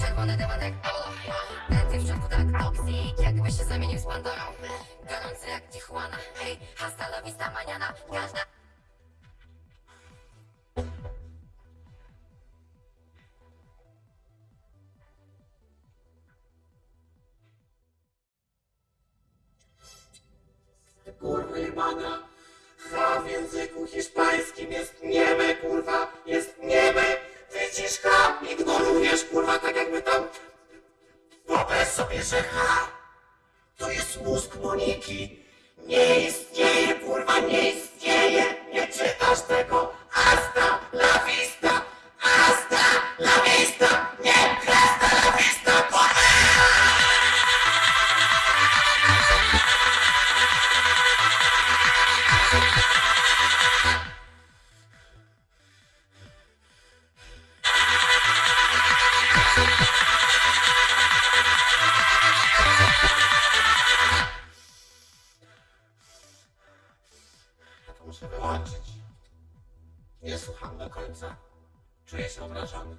Czerwony dywan jak polo Denty w środku tak toksik Jakby się zamienił z Pandorą Gorący jak Tijuana, ej Hasta la vista maniana Każda Kurwa jebana. H w języku hiszpańskim jest nieme, kurwa, Wyobraź sobie, że H to jest mózg Moniki. Nie istnieje, kurwa, nie istnieje. Nie czytasz tego. Hasta la vista. Hasta la vista. Nie, hasta la vista, kurwa. Ja muszę wyłączyć. Nie słucham do końca. Czuję się obrażony.